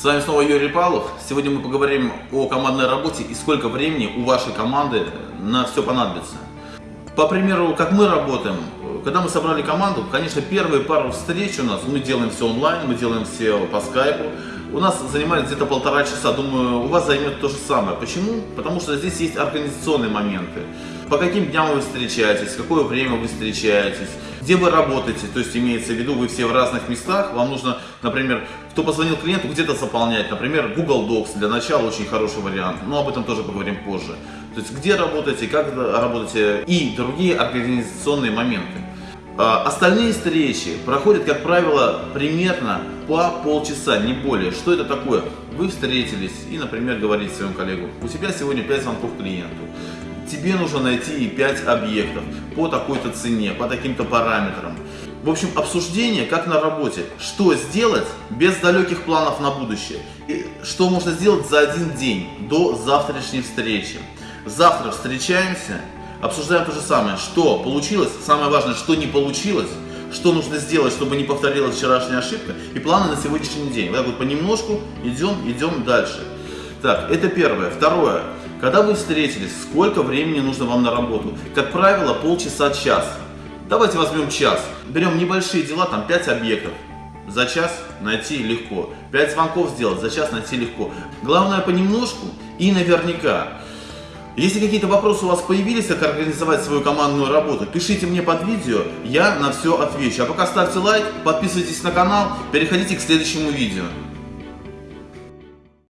С вами снова Юрий Павлов. Сегодня мы поговорим о командной работе и сколько времени у вашей команды на все понадобится. По примеру, как мы работаем, когда мы собрали команду, конечно, первые пару встреч у нас, мы делаем все онлайн, мы делаем все по скайпу, у нас занимает где-то полтора часа. Думаю, у вас займет то же самое. Почему? Потому что здесь есть организационные моменты. По каким дням вы встречаетесь, какое время вы встречаетесь, где вы работаете, то есть имеется в виду, вы все в разных местах, вам нужно, например, кто позвонил клиенту, где-то заполнять, например, Google Docs для начала очень хороший вариант, но об этом тоже поговорим позже. То есть где работаете, как работаете и другие организационные моменты. А, остальные встречи проходят, как правило, примерно по полчаса, не более. Что это такое? Вы встретились и, например, говорите своему коллегу, у тебя сегодня 5 звонков клиенту. Тебе нужно найти 5 объектов по такой-то цене, по таким-то параметрам. В общем, обсуждение, как на работе. Что сделать без далеких планов на будущее. И что можно сделать за один день до завтрашней встречи. Завтра встречаемся обсуждаем то же самое, что получилось, самое важное, что не получилось, что нужно сделать, чтобы не повторилась вчерашняя ошибка, и планы на сегодняшний день. Вот так вот понемножку идем, идем дальше. Так, это первое. Второе. Когда вы встретились, сколько времени нужно вам на работу? Как правило, полчаса-час. Давайте возьмем час. Берем небольшие дела, там 5 объектов. За час найти легко. 5 звонков сделать, за час найти легко. Главное понемножку и наверняка. Если какие-то вопросы у вас появились, как организовать свою командную работу, пишите мне под видео, я на все отвечу. А пока ставьте лайк, подписывайтесь на канал, переходите к следующему видео.